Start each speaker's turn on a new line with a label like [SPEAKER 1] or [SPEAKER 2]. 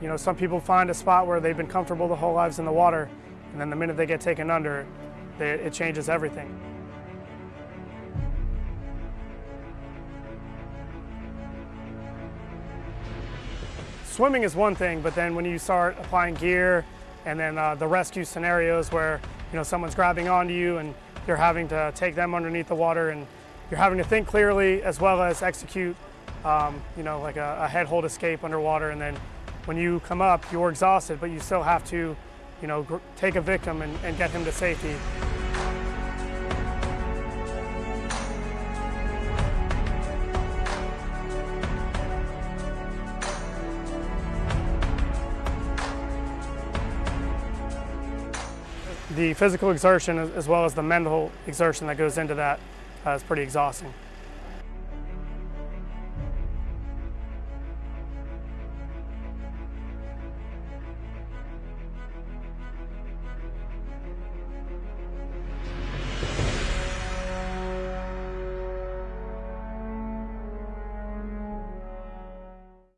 [SPEAKER 1] You know, some people find a spot where they've been comfortable the whole lives in the water, and then the minute they get taken under, they, it changes everything. Swimming is one thing, but then when you start applying gear and then uh, the rescue scenarios where you know someone's grabbing onto you and you're having to take them underneath the water and you're having to think clearly as well as execute um, you know like a, a head hold escape underwater and then when you come up you're exhausted but you still have to you know take a victim and, and get him to safety. the physical exertion as well as the mental exertion that goes into that uh, is pretty exhausting.